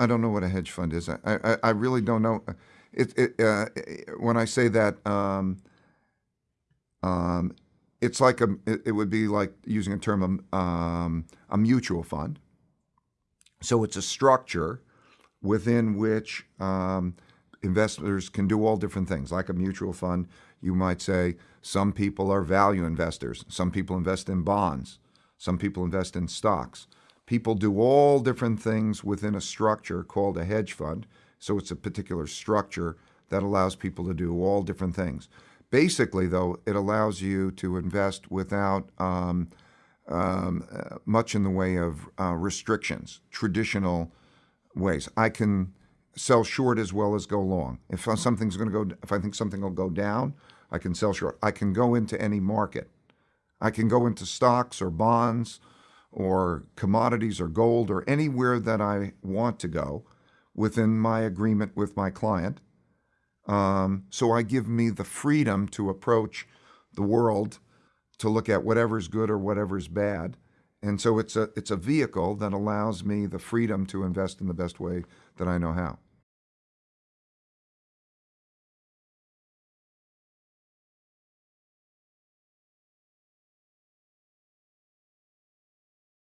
I don't know what a hedge fund is. I, I, I really don't know. It, it, uh, when I say that, um, um, it's like a, it, it would be like using a term, um, a mutual fund. So it's a structure within which um, investors can do all different things. Like a mutual fund, you might say some people are value investors, some people invest in bonds, some people invest in stocks. People do all different things within a structure called a hedge fund. So it's a particular structure that allows people to do all different things. Basically, though, it allows you to invest without um, um, uh, much in the way of uh, restrictions, traditional ways. I can sell short as well as go long. If something's going to go, if I think something will go down, I can sell short. I can go into any market. I can go into stocks or bonds or commodities or gold or anywhere that I want to go within my agreement with my client. Um, so I give me the freedom to approach the world to look at whatever's good or whatever's bad. And so it's a it's a vehicle that allows me the freedom to invest in the best way that I know how.